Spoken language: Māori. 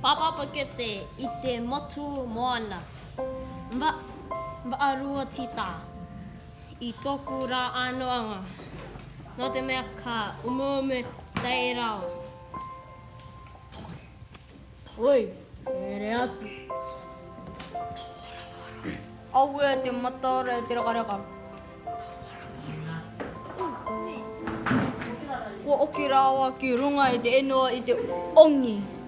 Papa pakete i te motu moana. Mba, mba arua tita. I toku rā anoanga. Nō te mea ka umuame tei rao. Oi, mere atu. Aue te matare te rakareka. Ko oki rawa ki runga i te enua i te Ongi.